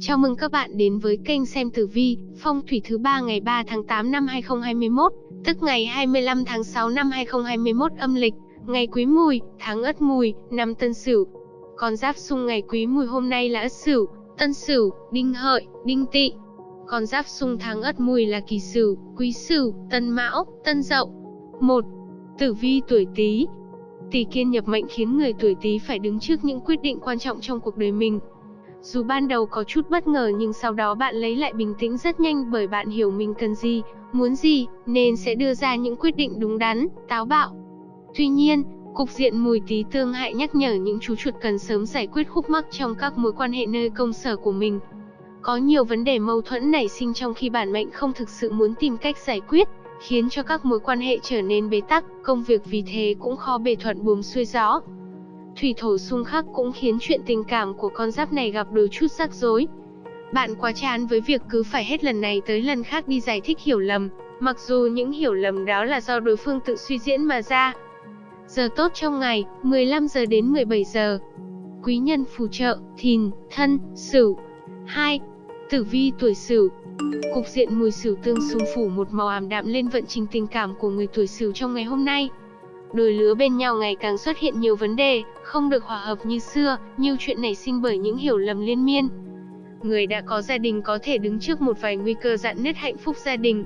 Chào mừng các bạn đến với kênh xem tử vi, phong thủy thứ ba ngày 3 tháng 8 năm 2021, tức ngày 25 tháng 6 năm 2021 âm lịch, ngày Quý Mùi, tháng Ất Mùi, năm Tân Sửu. Con giáp xung ngày Quý Mùi hôm nay là Ất Sửu, Tân Sửu, Đinh Hợi, Đinh Tỵ. Con giáp xung tháng Ất Mùi là Kỷ Sửu, Quý Sửu, Tân Mão, Tân Dậu. 1. Tử vi tuổi Tý. Tỷ kiên nhập mệnh khiến người tuổi Tý phải đứng trước những quyết định quan trọng trong cuộc đời mình. Dù ban đầu có chút bất ngờ nhưng sau đó bạn lấy lại bình tĩnh rất nhanh bởi bạn hiểu mình cần gì, muốn gì, nên sẽ đưa ra những quyết định đúng đắn, táo bạo. Tuy nhiên, cục diện mùi tí tương hại nhắc nhở những chú chuột cần sớm giải quyết khúc mắc trong các mối quan hệ nơi công sở của mình. Có nhiều vấn đề mâu thuẫn nảy sinh trong khi bản mệnh không thực sự muốn tìm cách giải quyết, khiến cho các mối quan hệ trở nên bế tắc, công việc vì thế cũng khó bề thuận buồm xuôi gió. Thủy thổ xung khắc cũng khiến chuyện tình cảm của con giáp này gặp đôi chút rắc rối. Bạn quá chán với việc cứ phải hết lần này tới lần khác đi giải thích hiểu lầm, mặc dù những hiểu lầm đó là do đối phương tự suy diễn mà ra. Giờ tốt trong ngày, 15 giờ đến 17 giờ. Quý nhân phù trợ, thìn, thân, sửu. 2. Tử vi tuổi sửu, Cục diện mùi sửu tương xung phủ một màu ảm đạm lên vận trình tình cảm của người tuổi sửu trong ngày hôm nay. Đôi lứa bên nhau ngày càng xuất hiện nhiều vấn đề, không được hòa hợp như xưa, nhiều chuyện nảy sinh bởi những hiểu lầm liên miên. Người đã có gia đình có thể đứng trước một vài nguy cơ dạn nứt hạnh phúc gia đình.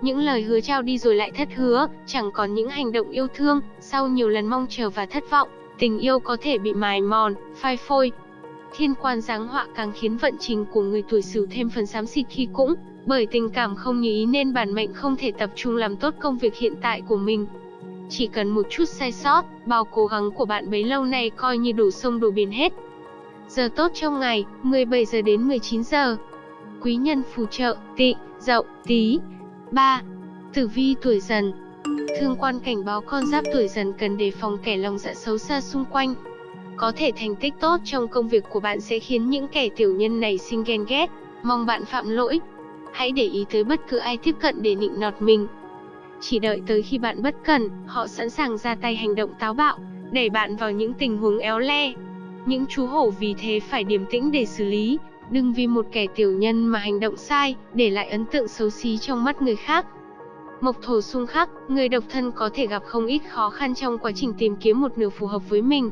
Những lời hứa trao đi rồi lại thất hứa, chẳng còn những hành động yêu thương, sau nhiều lần mong chờ và thất vọng, tình yêu có thể bị mài mòn, phai phôi, thiên quan giáng họa càng khiến vận trình của người tuổi Sửu thêm phần xám xịt khi cũng bởi tình cảm không như ý nên bản mệnh không thể tập trung làm tốt công việc hiện tại của mình. Chỉ cần một chút sai sót, bao cố gắng của bạn bấy lâu nay coi như đổ sông đổ biển hết. Giờ tốt trong ngày, 17 giờ đến 19 giờ. Quý nhân phù trợ, tị, dậu, tí. 3. Tử vi tuổi dần Thương quan cảnh báo con giáp tuổi dần cần đề phòng kẻ lòng dạ xấu xa xung quanh, có thể thành tích tốt trong công việc của bạn sẽ khiến những kẻ tiểu nhân này sinh ghen ghét, mong bạn phạm lỗi. Hãy để ý tới bất cứ ai tiếp cận để nịnh nọt mình. Chỉ đợi tới khi bạn bất cần, họ sẵn sàng ra tay hành động táo bạo, đẩy bạn vào những tình huống éo le. Những chú hổ vì thế phải điềm tĩnh để xử lý, đừng vì một kẻ tiểu nhân mà hành động sai, để lại ấn tượng xấu xí trong mắt người khác. Mộc thổ xung khắc, người độc thân có thể gặp không ít khó khăn trong quá trình tìm kiếm một nửa phù hợp với mình.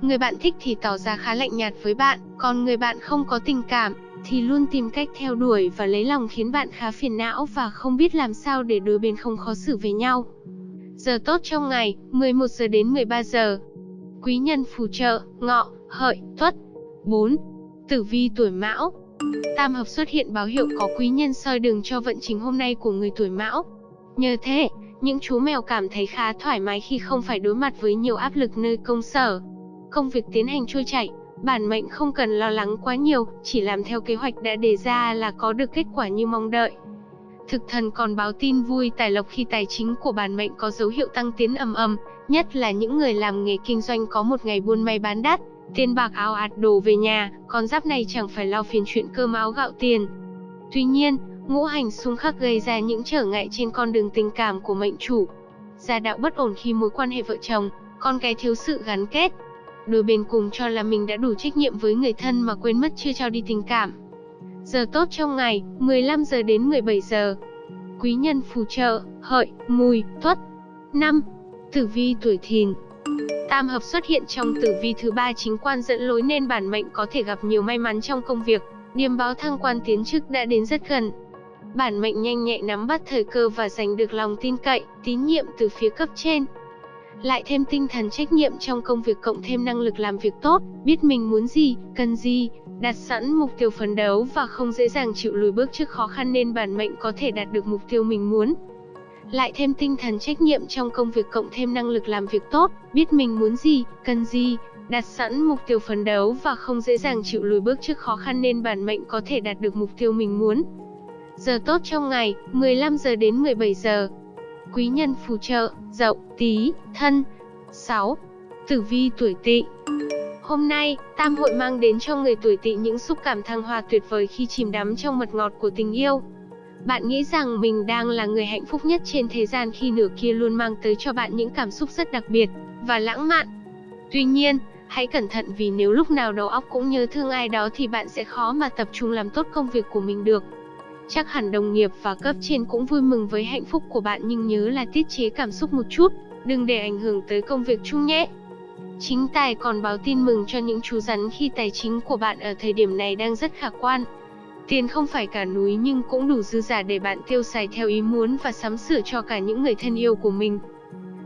Người bạn thích thì tỏ ra khá lạnh nhạt với bạn, còn người bạn không có tình cảm, thì luôn tìm cách theo đuổi và lấy lòng khiến bạn khá phiền não và không biết làm sao để đôi bên không khó xử với nhau. Giờ tốt trong ngày, 11 giờ đến 13 giờ. Quý nhân phù trợ, ngọ, hợi, tuất. 4. Tử vi tuổi mão Tam hợp xuất hiện báo hiệu có quý nhân soi đường cho vận trình hôm nay của người tuổi mão. Nhờ thế, những chú mèo cảm thấy khá thoải mái khi không phải đối mặt với nhiều áp lực nơi công sở công việc tiến hành trôi chảy, bản mệnh không cần lo lắng quá nhiều, chỉ làm theo kế hoạch đã đề ra là có được kết quả như mong đợi. Thực thần còn báo tin vui tài lộc khi tài chính của bản mệnh có dấu hiệu tăng tiến ầm ầm, nhất là những người làm nghề kinh doanh có một ngày buôn may bán đắt, tiền bạc áo ạt đổ về nhà, con giáp này chẳng phải lo phiền chuyện cơm áo gạo tiền. Tuy nhiên, ngũ hành xung khắc gây ra những trở ngại trên con đường tình cảm của mệnh chủ. Gia đạo bất ổn khi mối quan hệ vợ chồng, con cái thiếu sự gắn kết, đôi bên cùng cho là mình đã đủ trách nhiệm với người thân mà quên mất chưa trao đi tình cảm. Giờ tốt trong ngày, 15 giờ đến 17 giờ. Quý nhân phù trợ, hợi, mùi, tuất. 5. Tử vi tuổi thìn Tam hợp xuất hiện trong tử vi thứ ba chính quan dẫn lối nên bản mệnh có thể gặp nhiều may mắn trong công việc. điểm báo thăng quan tiến chức đã đến rất gần. Bản mệnh nhanh nhẹ nắm bắt thời cơ và giành được lòng tin cậy, tín nhiệm từ phía cấp trên lại thêm tinh thần trách nhiệm trong công việc cộng thêm năng lực làm việc tốt, biết mình muốn gì, cần gì, đặt sẵn mục tiêu phấn đấu và không dễ dàng chịu lùi bước trước khó khăn nên bản mệnh có thể đạt được mục tiêu mình muốn. Lại thêm tinh thần trách nhiệm trong công việc cộng thêm năng lực làm việc tốt, biết mình muốn gì, cần gì, đặt sẵn mục tiêu phấn đấu và không dễ dàng chịu lùi bước trước khó khăn nên bản mệnh có thể đạt được mục tiêu mình muốn. Giờ tốt trong ngày, 15 giờ đến 17 giờ quý nhân phù trợ, dậu, tí, thân. 6. Tử vi tuổi tỵ Hôm nay, tam hội mang đến cho người tuổi tỵ những xúc cảm thăng hoa tuyệt vời khi chìm đắm trong mật ngọt của tình yêu. Bạn nghĩ rằng mình đang là người hạnh phúc nhất trên thế gian khi nửa kia luôn mang tới cho bạn những cảm xúc rất đặc biệt và lãng mạn. Tuy nhiên, Hãy cẩn thận vì nếu lúc nào đầu óc cũng nhớ thương ai đó thì bạn sẽ khó mà tập trung làm tốt công việc của mình được. Chắc hẳn đồng nghiệp và cấp trên cũng vui mừng với hạnh phúc của bạn nhưng nhớ là tiết chế cảm xúc một chút, đừng để ảnh hưởng tới công việc chung nhé. Chính tài còn báo tin mừng cho những chú rắn khi tài chính của bạn ở thời điểm này đang rất khả quan. Tiền không phải cả núi nhưng cũng đủ dư giả để bạn tiêu xài theo ý muốn và sắm sửa cho cả những người thân yêu của mình.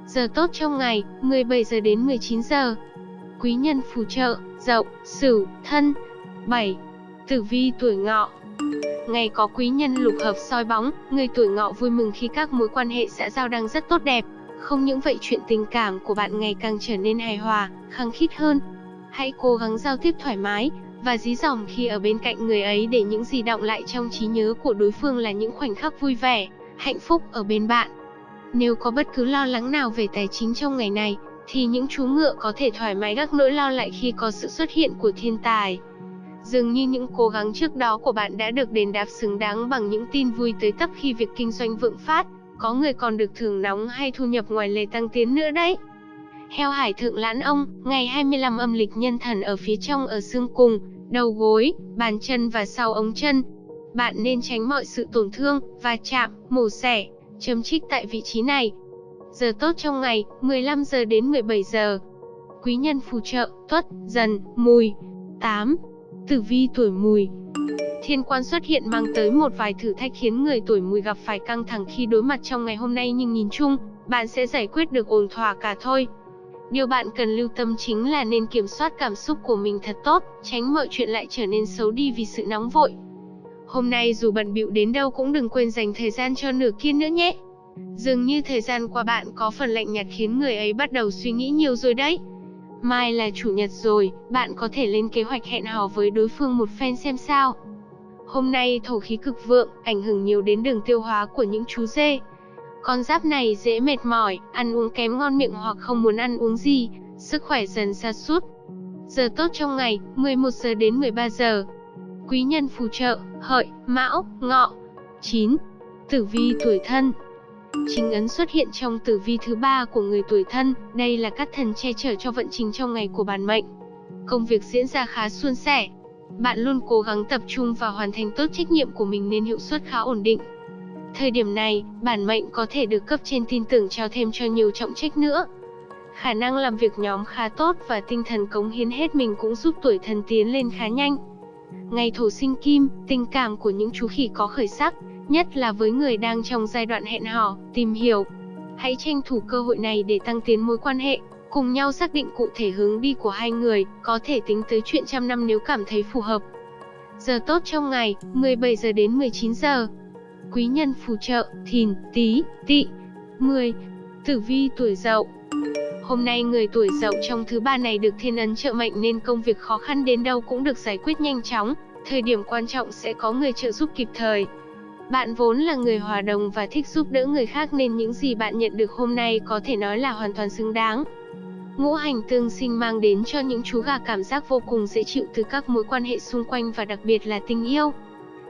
Giờ tốt trong ngày, 17 giờ đến 19 giờ. Quý nhân phù trợ, Dậu, Sửu, Thân. 7. Tử vi tuổi Ngọ. Ngày có quý nhân lục hợp soi bóng, người tuổi Ngọ vui mừng khi các mối quan hệ xã giao đang rất tốt đẹp. Không những vậy chuyện tình cảm của bạn ngày càng trở nên hài hòa, khăng khít hơn. Hãy cố gắng giao tiếp thoải mái và dí dỏm khi ở bên cạnh người ấy để những gì động lại trong trí nhớ của đối phương là những khoảnh khắc vui vẻ, hạnh phúc ở bên bạn. Nếu có bất cứ lo lắng nào về tài chính trong ngày này, thì những chú ngựa có thể thoải mái gác nỗi lo lại khi có sự xuất hiện của thiên tài. Dường như những cố gắng trước đó của bạn đã được đền đáp xứng đáng bằng những tin vui tới tấp khi việc kinh doanh vượng phát, có người còn được thưởng nóng hay thu nhập ngoài lề tăng tiến nữa đấy. Heo hải thượng lãn ông, ngày 25 âm lịch nhân thần ở phía trong ở xương cùng, đầu gối, bàn chân và sau ống chân. Bạn nên tránh mọi sự tổn thương, va chạm, mổ xẻ, chấm trích tại vị trí này. Giờ tốt trong ngày, 15 giờ đến 17 giờ. Quý nhân phù trợ, tuất, dần, mùi. 8. Tử vi tuổi mùi Thiên quan xuất hiện mang tới một vài thử thách khiến người tuổi mùi gặp phải căng thẳng khi đối mặt trong ngày hôm nay nhưng nhìn chung, bạn sẽ giải quyết được ổn thỏa cả thôi. Điều bạn cần lưu tâm chính là nên kiểm soát cảm xúc của mình thật tốt, tránh mọi chuyện lại trở nên xấu đi vì sự nóng vội. Hôm nay dù bận bịu đến đâu cũng đừng quên dành thời gian cho nửa kia nữa nhé. Dường như thời gian qua bạn có phần lạnh nhạt khiến người ấy bắt đầu suy nghĩ nhiều rồi đấy. Mai là chủ nhật rồi, bạn có thể lên kế hoạch hẹn hò với đối phương một phen xem sao. Hôm nay thổ khí cực vượng, ảnh hưởng nhiều đến đường tiêu hóa của những chú dê. Con giáp này dễ mệt mỏi, ăn uống kém ngon miệng hoặc không muốn ăn uống gì, sức khỏe dần sa sút. Giờ tốt trong ngày, 11 giờ đến 13 giờ. Quý nhân phù trợ, hợi, mão, ngọ. 9. Tử vi tuổi thân Chính ấn xuất hiện trong tử vi thứ ba của người tuổi thân, đây là các thần che chở cho vận trình trong ngày của bản mệnh. Công việc diễn ra khá suôn sẻ. Bạn luôn cố gắng tập trung và hoàn thành tốt trách nhiệm của mình nên hiệu suất khá ổn định. Thời điểm này, bản mệnh có thể được cấp trên tin tưởng trao thêm cho nhiều trọng trách nữa. Khả năng làm việc nhóm khá tốt và tinh thần cống hiến hết mình cũng giúp tuổi thân tiến lên khá nhanh. Ngày thổ sinh kim, tình cảm của những chú khỉ có khởi sắc, nhất là với người đang trong giai đoạn hẹn hò, tìm hiểu. Hãy tranh thủ cơ hội này để tăng tiến mối quan hệ, cùng nhau xác định cụ thể hướng đi của hai người, có thể tính tới chuyện trăm năm nếu cảm thấy phù hợp. Giờ tốt trong ngày, 17 giờ đến 19 giờ. Quý nhân phù trợ, thìn, tí, tỵ. 10. Tử vi tuổi dậu Hôm nay người tuổi dậu trong thứ ba này được thiên ấn trợ mệnh nên công việc khó khăn đến đâu cũng được giải quyết nhanh chóng, thời điểm quan trọng sẽ có người trợ giúp kịp thời. Bạn vốn là người hòa đồng và thích giúp đỡ người khác nên những gì bạn nhận được hôm nay có thể nói là hoàn toàn xứng đáng. Ngũ hành tương sinh mang đến cho những chú gà cảm giác vô cùng dễ chịu từ các mối quan hệ xung quanh và đặc biệt là tình yêu.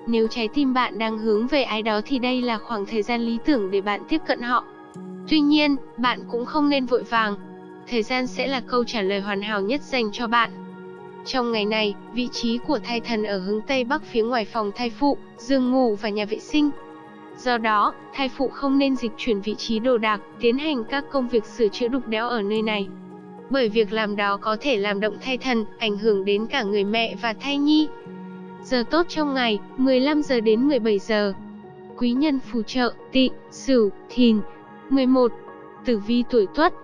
Nếu trái tim bạn đang hướng về ai đó thì đây là khoảng thời gian lý tưởng để bạn tiếp cận họ. Tuy nhiên, bạn cũng không nên vội vàng. Thời gian sẽ là câu trả lời hoàn hảo nhất dành cho bạn. Trong ngày này, vị trí của thai thần ở hướng Tây Bắc phía ngoài phòng thai phụ, giường ngủ và nhà vệ sinh. Do đó, thai phụ không nên dịch chuyển vị trí đồ đạc, tiến hành các công việc sửa chữa đục đẽo ở nơi này. Bởi việc làm đó có thể làm động thai thần, ảnh hưởng đến cả người mẹ và thai nhi. Giờ tốt trong ngày, 15 giờ đến 17 giờ. Quý nhân phù trợ, tị, sửu, thìn. 11. Tử vi tuổi tuất,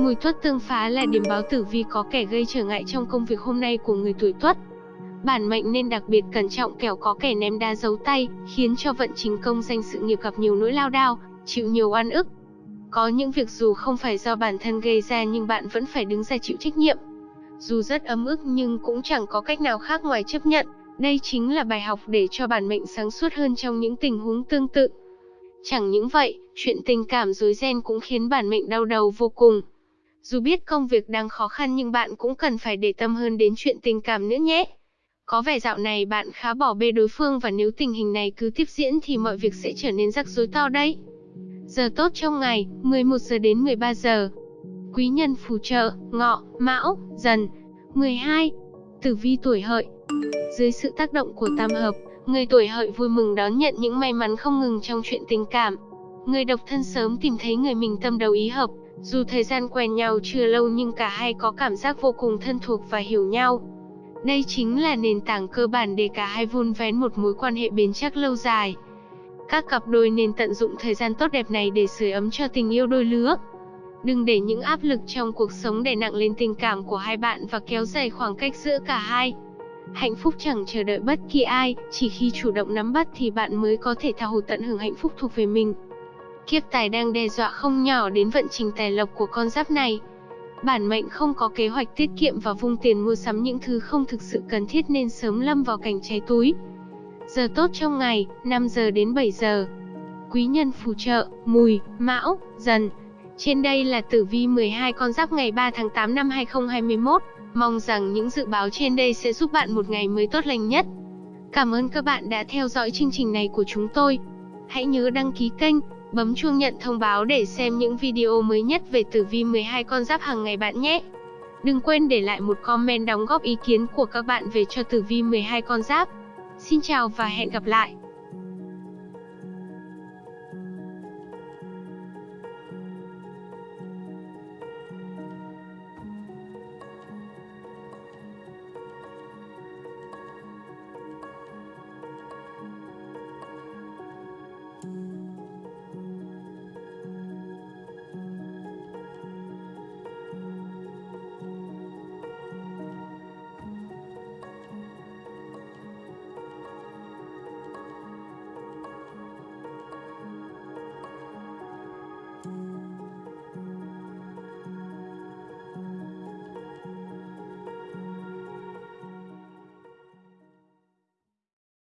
Mùi tuất tương phá là điểm báo tử vi có kẻ gây trở ngại trong công việc hôm nay của người tuổi tuất. Bản mệnh nên đặc biệt cẩn trọng kẻo có kẻ ném đá giấu tay, khiến cho vận trình công danh sự nghiệp gặp nhiều nỗi lao đao, chịu nhiều oan ức. Có những việc dù không phải do bản thân gây ra nhưng bạn vẫn phải đứng ra chịu trách nhiệm. Dù rất ấm ức nhưng cũng chẳng có cách nào khác ngoài chấp nhận. Đây chính là bài học để cho bản mệnh sáng suốt hơn trong những tình huống tương tự. Chẳng những vậy, chuyện tình cảm rối ren cũng khiến bản mệnh đau đầu vô cùng. Dù biết công việc đang khó khăn nhưng bạn cũng cần phải để tâm hơn đến chuyện tình cảm nữa nhé. Có vẻ dạo này bạn khá bỏ bê đối phương và nếu tình hình này cứ tiếp diễn thì mọi việc sẽ trở nên rắc rối to đấy. Giờ tốt trong ngày, 11 giờ đến 13 giờ. Quý nhân phù trợ, ngọ, mão, dần. 12. Tử vi tuổi hợi Dưới sự tác động của tam hợp, người tuổi hợi vui mừng đón nhận những may mắn không ngừng trong chuyện tình cảm. Người độc thân sớm tìm thấy người mình tâm đầu ý hợp, dù thời gian quen nhau chưa lâu nhưng cả hai có cảm giác vô cùng thân thuộc và hiểu nhau. Đây chính là nền tảng cơ bản để cả hai vun vén một mối quan hệ bền chắc lâu dài. Các cặp đôi nên tận dụng thời gian tốt đẹp này để sưởi ấm cho tình yêu đôi lứa. Đừng để những áp lực trong cuộc sống đè nặng lên tình cảm của hai bạn và kéo dài khoảng cách giữa cả hai. Hạnh phúc chẳng chờ đợi bất kỳ ai, chỉ khi chủ động nắm bắt thì bạn mới có thể tha hồ tận hưởng hạnh phúc thuộc về mình. Kiếp tài đang đe dọa không nhỏ đến vận trình tài lộc của con giáp này. Bản mệnh không có kế hoạch tiết kiệm và vung tiền mua sắm những thứ không thực sự cần thiết nên sớm lâm vào cảnh cháy túi. Giờ tốt trong ngày, 5 giờ đến 7 giờ. Quý nhân phù trợ, mùi, mão, dần. Trên đây là tử vi 12 con giáp ngày 3 tháng 8 năm 2021. Mong rằng những dự báo trên đây sẽ giúp bạn một ngày mới tốt lành nhất. Cảm ơn các bạn đã theo dõi chương trình này của chúng tôi. Hãy nhớ đăng ký kênh, bấm chuông nhận thông báo để xem những video mới nhất về tử vi 12 con giáp hàng ngày bạn nhé. Đừng quên để lại một comment đóng góp ý kiến của các bạn về cho tử vi 12 con giáp. Xin chào và hẹn gặp lại.